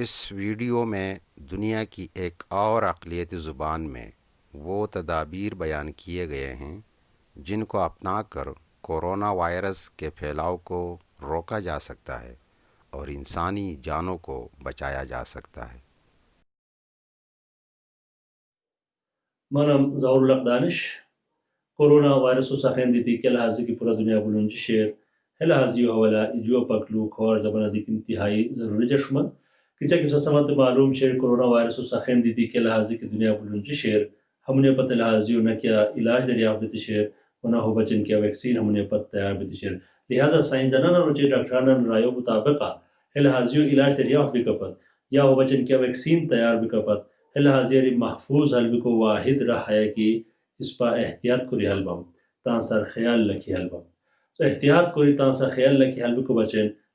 اس video میں دنیا کی ایک اور اقلیتی زبان میں وہ تدابیر بیان کیے گئے ہیں جن کو اپنا کر کورونا وائرس کے پھیلاؤ کو روکا جا سکتا ہے اور انسانی جانوں کو بچایا جا سکتا ہے۔ منم ظہور الق دانش۔ کورونا وائرس سخین دیتی کہ لحاظی کی پورا دنیا بلون شیر ہے لحاظی حوالہ جو پکلو کھور زبان دیکھ انتہائی ضروری جشمن۔ کچا کسا سمت معلوم شیر کرونا وائرس سخین دیتی کہ لحاظی کی دنیا بلنچی شیر، ہم نے پتہ لحاظی نہ کیا علاج دریافت شیر نہ ہو بچن کیا ویکسین ہم نے پتہ تیار شیر۔ لہٰذا سائنسدانہ نہ روچے ڈاکٹرانہ رائے مطابقہ لحاظی علاج دریافت بھی کپت یا ہو بچن کیا ویکسین تیار بھی کپت لحاظی محفوظ حلب کو واحد رہا کہ اس پا احتیاط کری حلبم تانسر خیال لکھی حلبم تو احتیاط کری تانسر خیال لکھی حلب کو بچن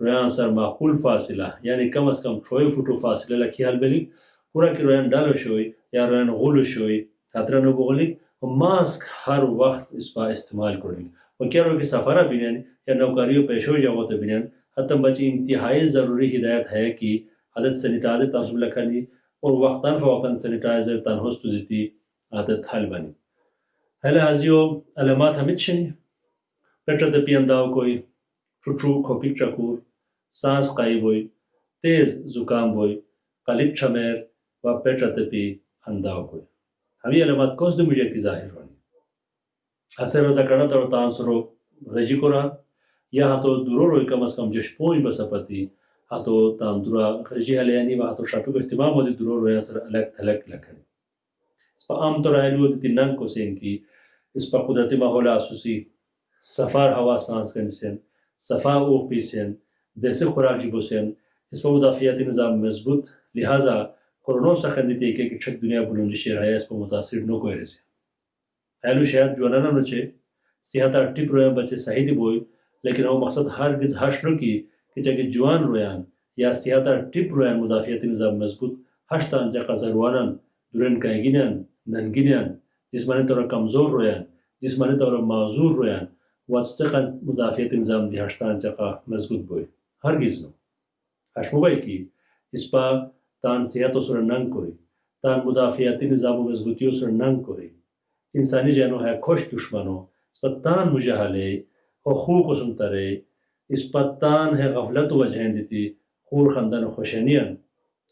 رویان سر معقول فاصله یعنی کم از کم ټوی فوټو فاصله لکه حل بلی پورا کې رویان ډالو شوی یا روین غلو شوی خطرہ نو بغلی، ماسک ہر وقت اس پا استعمال کریں و کیا رو کی سفرہ بینین یا نوکاریو پیشو جاگو تو بینین حتی بچی انتہائی ضروری ہدایت ہے کہ عدد سنیٹائزر تنصب لکھنی اور وقتاً فوقتاً سنیٹائزر تنہستو دیتی عدد حل بنی. حل حضیو علامات ہمیں چھنی پیٹر دپی انداو کوئی ٹھوٹھو کھوپک چکور، سانس قائب ہوئی تیز زکام ہوئی قلب چھمیر و پیٹر دپی انداو کوئی ہمی علامات کوز دے مجھے کی ظاہر ہونی حسر رضا کرنا تو تان سرو غجی کو رہا یا ہاتو درو روی کم از کم جش پوئی بسا پتی ہاتو تان درا غجی حلیانی و ہاتو شاٹو کو احتمام ہو دی درو روی سر الگ تھلک لکھنی اس پا عام طور آئیلو دیتی ننگ کو سین کی اس پا قدرتی ماحول آسوسی سفار ہوا سانس Korona sakenditeyken küçük dünya bulunca şiraya espo mutasir no koyarız. Haylu şayet juanana noçe, sihata atti proyan bache sahidi boy, lekin o maksat hargiz haşno ki, ki çeki juan royan ya sihata atti proyan mudafiyeti nizam mezbut, haşta ancak azarwanan, duren kayginen, nanginen, جسمانی طور کمزور رویان جسمانی طور معذور رویان واتستقن مدافعیت نظام دی هشتان چقا مضبوط بوی هرگز نو هشمو بای کی اسپا تان صحت سر ننگ کوئی، تان مدافعاتی نظام و مضبوطیو سر ننگ کوئی۔ انسانی جانو ہے خوش دشمنو اس پر تان مجہلے حقوق سنتا رہے اس پر تان ہے غفلت و وجہیں دیتی، خور خندن خوشنیان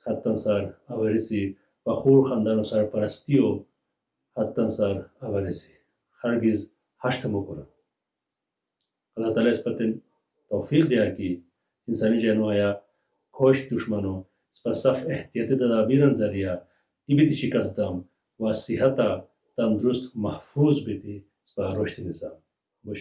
حتی سر اورسی و خور خندن سر پرستیو حتی سر اورسی ہرگز ہشت مکرم اللہ تعالیٰ اس پر توفیق دیا کی انسانی جانو آیا خوش دشمنوں و صف احتیاطی تدابیران ذریعه ای بیتی شکستم و صحت تندرست محفوظ بیتی و رشد نظام با